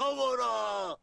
沢